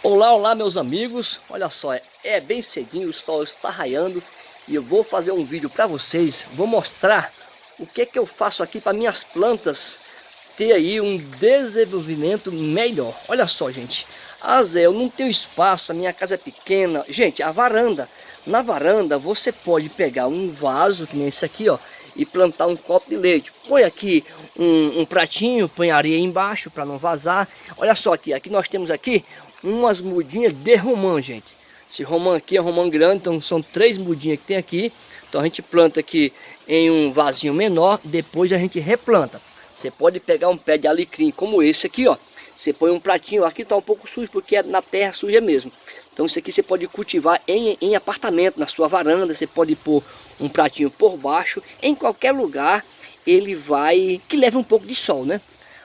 Olá, olá meus amigos, olha só, é, bem cedinho, o sol está raiando e eu vou fazer um vídeo para vocês, vou mostrar o que que eu faço aqui para minhas plantas ter aí um desenvolvimento melhor. Olha só gente, ah Zé, eu não tenho espaço, a minha casa é pequena, gente, a varanda, na varanda você pode pegar um vaso, que nem esse aqui ó, e plantar um copo de leite. Põe aqui um, um pratinho, põe areia embaixo para não vazar. Olha só aqui, aqui nós temos aqui umas mudinhas de romã, gente. Esse romã aqui é romã grande, então são três mudinhas que tem aqui. Então a gente planta aqui em um vasinho menor, depois a gente replanta. Você pode pegar um pé de alecrim como esse aqui, ó. Você põe um pratinho, aqui está um pouco sujo porque é na terra suja mesmo. Então isso aqui você pode cultivar em, em apartamento, na sua varanda, você pode pôr um pratinho por baixo, em qualquer lugar ele vai, que leve um pouco de sol, né?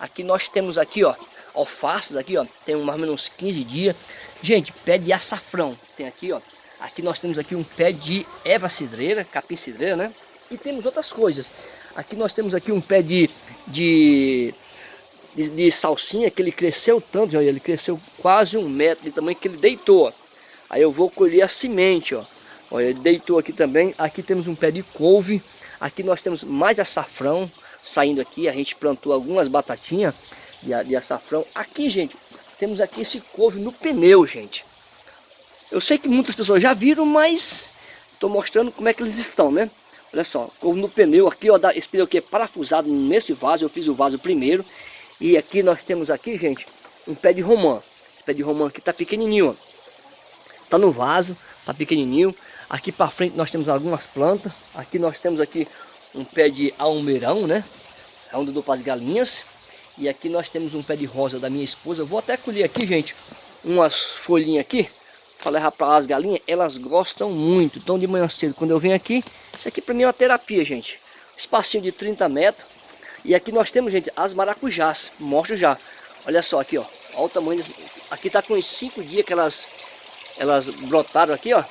Aqui nós temos aqui, ó, alfaces aqui, ó, tem mais ou menos 15 dias. Gente, pé de açafrão, tem aqui, ó. Aqui nós temos aqui um pé de erva cidreira, capim cidreira, né? E temos outras coisas. Aqui nós temos aqui um pé de, de, de, de salsinha, que ele cresceu tanto, olha, ele cresceu quase um metro de tamanho que ele deitou. Aí eu vou colher a semente, ó. Olha, ele deitou aqui também. Aqui temos um pé de couve. Aqui nós temos mais açafrão saindo aqui. A gente plantou algumas batatinhas de, de açafrão. Aqui, gente, temos aqui esse couve no pneu, gente. Eu sei que muitas pessoas já viram, mas estou mostrando como é que eles estão, né? Olha só, couve no pneu aqui, ó, esse pneu aqui é parafusado nesse vaso, eu fiz o vaso primeiro. E aqui nós temos aqui, gente, um pé de romã. Esse pé de romã aqui tá pequenininho, ó. Tá no vaso, tá pequenininho. Aqui para frente nós temos algumas plantas. Aqui nós temos aqui um pé de almeirão, né? É dou para as galinhas. E aqui nós temos um pé de rosa da minha esposa. Eu vou até colher aqui, gente, umas folhinhas aqui. Para levar para as galinhas. Elas gostam muito. Então de manhã cedo, quando eu venho aqui, isso aqui para mim é uma terapia, gente. Espacinho de 30 metros. E aqui nós temos, gente, as maracujás. Mostro já. Olha só aqui, ó. Olha o tamanho. Aqui tá com uns 5 dias que elas, elas brotaram aqui, ó.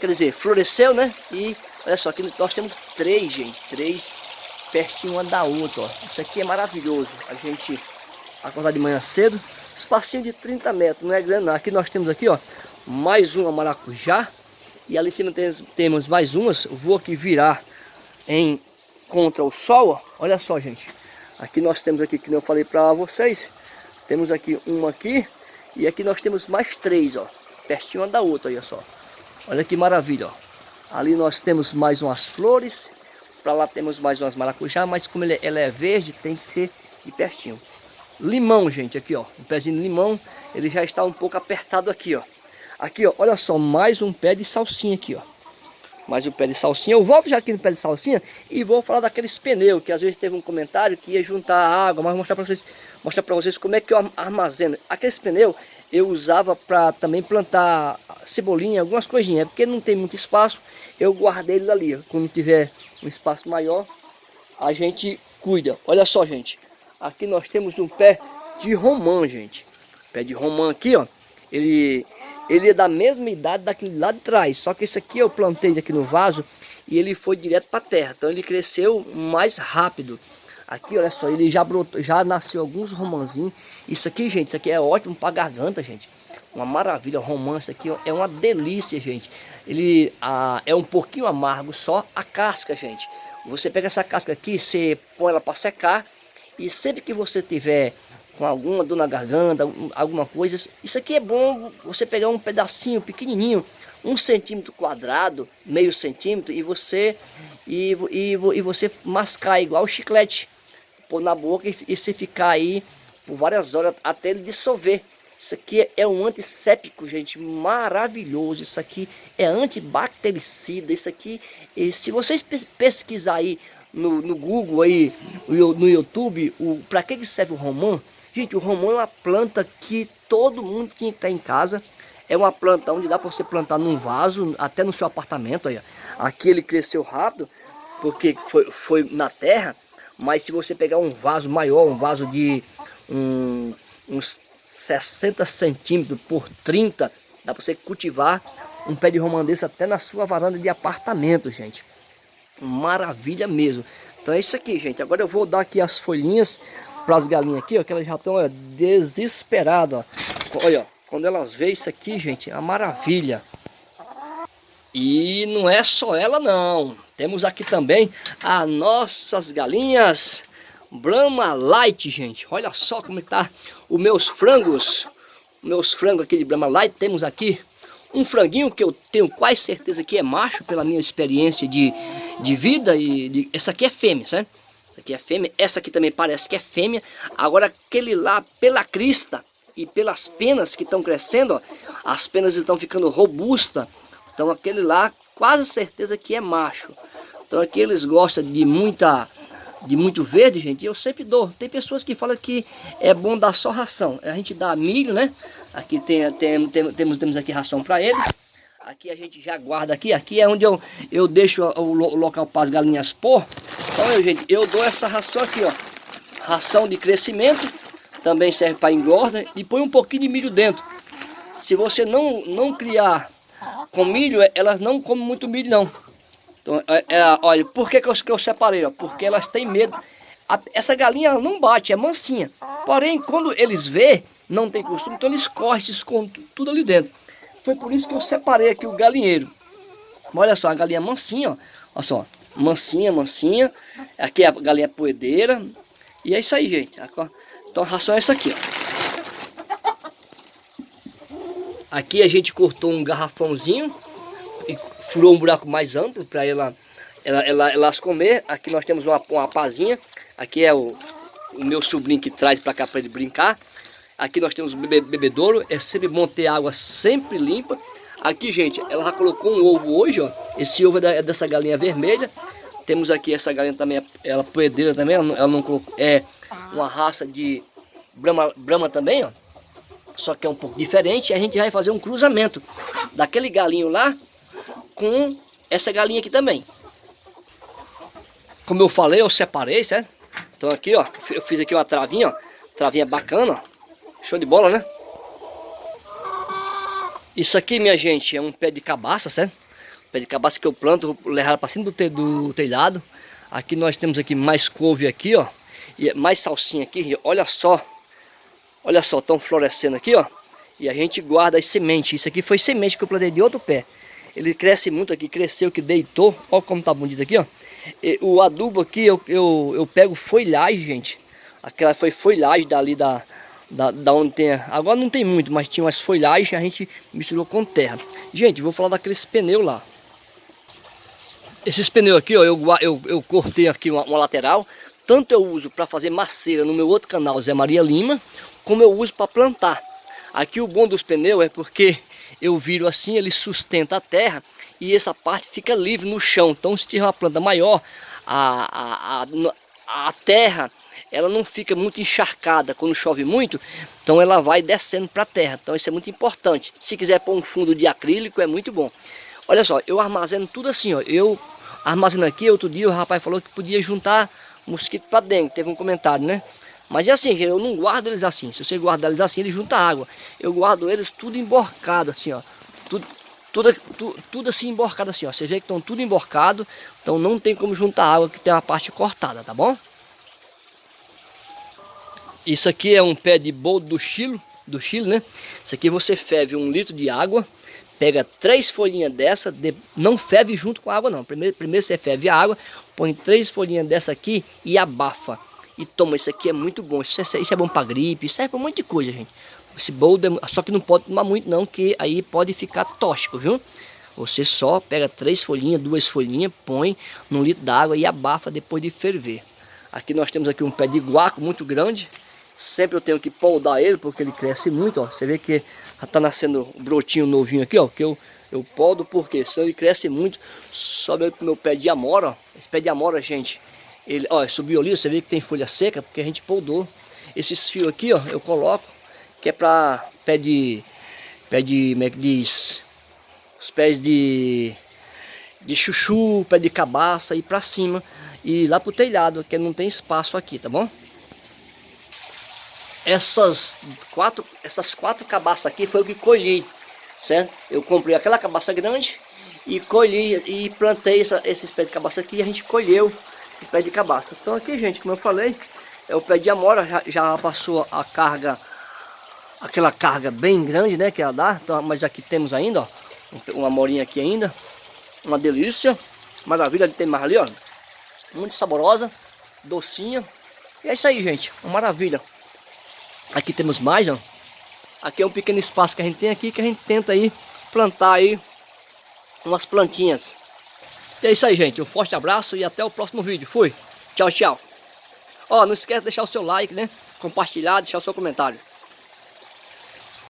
Quer dizer, floresceu, né? E olha só, aqui nós temos três, gente. Três pertinho uma da outra, ó. Isso aqui é maravilhoso. A gente acordar de manhã cedo. Espacinho de 30 metros, não é grande não. Aqui nós temos aqui, ó, mais uma maracujá. E ali em cima temos, temos mais umas. Vou aqui virar em contra o sol, ó. Olha só, gente. Aqui nós temos aqui, que eu falei para vocês. Temos aqui uma aqui. E aqui nós temos mais três, ó. Pertinho uma da outra, olha só. Olha que maravilha, ó. Ali nós temos mais umas flores. Para lá temos mais umas maracujá, mas como ele, ela é verde, tem que ser de pertinho. Limão, gente, aqui, ó. Um pezinho de limão, ele já está um pouco apertado aqui, ó. Aqui, ó, olha só, mais um pé de salsinha aqui, ó. Mais um pé de salsinha. Eu volto já aqui no pé de salsinha e vou falar daqueles pneus, que às vezes teve um comentário que ia juntar água, mas vou mostrar para vocês, mostrar para vocês como é que eu armazeno. Aqueles pneus eu usava para também plantar cebolinha, algumas coisinhas, porque não tem muito espaço, eu guardei ele ali. Quando tiver um espaço maior, a gente cuida. Olha só, gente. Aqui nós temos um pé de romã, gente. Pé de romã aqui, ó. Ele, ele é da mesma idade daquele lá de trás. Só que esse aqui eu plantei aqui no vaso e ele foi direto para terra. Então ele cresceu mais rápido. Aqui, olha só, ele já brotou, já nasceu alguns romãzinhos. Isso aqui, gente, isso aqui é ótimo para garganta, gente. Uma maravilha, romance aqui é uma delícia, gente. Ele ah, é um pouquinho amargo só a casca, gente. Você pega essa casca aqui, você põe ela para secar e sempre que você tiver com alguma dor na garganta, alguma coisa, isso aqui é bom você pegar um pedacinho pequenininho, um centímetro quadrado, meio centímetro, e você e, e, e você mascar igual chiclete, pôr na boca e, e você ficar aí por várias horas até ele dissolver. Isso aqui é um antisséptico, gente, maravilhoso. Isso aqui é antibactericida. Isso aqui, se vocês pesquisar aí no, no Google, aí, no YouTube, para que, que serve o romã? Gente, o romã é uma planta que todo mundo que estar em casa. É uma planta onde dá para você plantar num vaso, até no seu apartamento. Aí. Aqui ele cresceu rápido, porque foi, foi na terra. Mas se você pegar um vaso maior, um vaso de um, uns 60 centímetros por 30, dá para você cultivar um pé de desse até na sua varanda de apartamento, gente. Maravilha mesmo. Então é isso aqui, gente. Agora eu vou dar aqui as folhinhas para as galinhas aqui, ó, que elas já estão desesperadas, ó. Olha, ó, quando elas veem isso aqui, gente, é uma maravilha. E não é só ela não. Temos aqui também as nossas galinhas Brahma Light, gente. Olha só como está os meus frangos. Meus frangos aqui de Brahma Light. Temos aqui um franguinho que eu tenho quase certeza que é macho, pela minha experiência de, de vida. e de, Essa aqui é fêmea, certo? Essa aqui é fêmea. Essa aqui também parece que é fêmea. Agora aquele lá, pela crista e pelas penas que estão crescendo, ó, as penas estão ficando robustas. Então aquele lá, quase certeza que é macho. Então aqui eles gostam de muita de muito verde, gente, eu sempre dou. Tem pessoas que falam que é bom dar só ração. A gente dá milho, né? Aqui tem, tem, tem temos, temos aqui ração para eles. Aqui a gente já guarda aqui. Aqui é onde eu, eu deixo o, o local para as galinhas pôr. Então, eu, gente, eu dou essa ração aqui, ó. Ração de crescimento. Também serve para engorda. E põe um pouquinho de milho dentro. Se você não, não criar com milho, elas não comem muito milho, não. Então, é, é, olha, por que, que, eu, que eu separei? Ó? Porque elas têm medo. A, essa galinha não bate, é mansinha. Porém, quando eles vê, não tem costume, então eles correm, se escondem tudo ali dentro. Foi por isso que eu separei aqui o galinheiro. Olha só, a galinha mansinha, ó. Olha só, mansinha, mansinha. Aqui é a galinha poedeira. E é isso aí, gente. Então a ração é essa aqui, ó. Aqui a gente cortou um garrafãozinho furou um buraco mais amplo para ela, ela, ela, elas comer. Aqui nós temos uma, uma pazinha. Aqui é o, o meu sobrinho que traz para cá para ele brincar. Aqui nós temos o bebe, bebedouro. É sempre bom ter água sempre limpa. Aqui, gente, ela já colocou um ovo hoje, ó. Esse ovo é, da, é dessa galinha vermelha. Temos aqui essa galinha também, ela poedeira também. Ela, ela não colocou, é uma raça de brama, brama também, ó. Só que é um pouco diferente. A gente vai fazer um cruzamento daquele galinho lá com essa galinha aqui também. Como eu falei, eu separei, certo? Então aqui, ó, eu fiz aqui uma travinha, ó. Travinha bacana, ó. Show de bola, né? Isso aqui, minha gente, é um pé de cabaça, certo? Pé de cabaça que eu planto, vou levar para cima do, te, do telhado. Aqui nós temos aqui mais couve aqui, ó. E mais salsinha aqui, olha só. Olha só, estão florescendo aqui, ó. E a gente guarda as sementes. Isso aqui foi semente que eu plantei de outro pé. Ele cresce muito aqui, cresceu que deitou. Olha como tá bonito aqui, ó. E, o adubo aqui, eu, eu, eu pego folhagem, gente. Aquela foi folhagem dali da, da, da onde tem... Agora não tem muito, mas tinha umas folhagens, a gente misturou com terra. Gente, vou falar daqueles pneus lá. Esses pneus aqui, ó, eu, eu, eu cortei aqui uma, uma lateral. Tanto eu uso para fazer maceira no meu outro canal, Zé Maria Lima, como eu uso para plantar. Aqui o bom dos pneus é porque eu viro assim, ele sustenta a terra e essa parte fica livre no chão. Então se tiver uma planta maior, a, a, a, a terra ela não fica muito encharcada quando chove muito, então ela vai descendo para a terra. Então isso é muito importante. Se quiser pôr um fundo de acrílico é muito bom. Olha só, eu armazeno tudo assim, ó. Eu armazeno aqui, outro dia o rapaz falou que podia juntar mosquito para dentro, teve um comentário, né? Mas é assim, eu não guardo eles assim. Se você guardar eles assim, eles juntam água. Eu guardo eles tudo emborcado assim, ó. Tudo, tudo, tudo, tudo assim emborcado assim, ó. Você vê que estão tudo emborcado. Então não tem como juntar água que tem uma parte cortada, tá bom? Isso aqui é um pé de boldo do Chile, do Chile, né? Isso aqui você ferve um litro de água, pega três folhinhas dessa, de, não ferve junto com a água não. Primeiro, primeiro você ferve a água, põe três folhinhas dessa aqui e abafa e toma, isso aqui é muito bom. Isso é, isso é bom para gripe, serve para um monte de coisa, gente. Esse boldo, é, só que não pode tomar muito não, que aí pode ficar tóxico, viu? Você só pega três folhinhas, duas folhinhas, põe num litro d'água e abafa depois de ferver. Aqui nós temos aqui um pé de guaco muito grande. Sempre eu tenho que poldar ele, porque ele cresce muito, ó. Você vê que já tá nascendo um brotinho novinho aqui, ó. Que eu, eu podo porque senão ele cresce muito. Sobe pro meu pé de amora, ó. Esse pé de amora, gente, ele, ó, subiu ali, você vê que tem folha seca, porque a gente poldou. Esses fios aqui, ó, eu coloco, que é para pé de, pé de, como é que diz? Os pés de, de chuchu, pé de cabaça, e para cima. E lá pro telhado, que não tem espaço aqui, tá bom? Essas quatro, essas quatro cabaças aqui foi o que colhi, certo? Eu comprei aquela cabaça grande e colhi e plantei essa, esses pés de cabaça aqui e a gente colheu esses pés de cabaça. Então aqui, gente, como eu falei, é o pé de amora, já, já passou a carga aquela carga bem grande, né, que ela dá. Então, mas aqui temos ainda, ó, uma morinha aqui ainda. Uma delícia. Maravilha, tem mais ali, ó. Muito saborosa, docinha. E é isso aí, gente. Uma maravilha. Aqui temos mais, ó. Aqui é um pequeno espaço que a gente tem aqui, que a gente tenta aí plantar aí umas plantinhas. E é isso aí, gente. Um forte abraço e até o próximo vídeo. Fui. Tchau, tchau. Ó, não esquece de deixar o seu like, né? Compartilhar, deixar o seu comentário.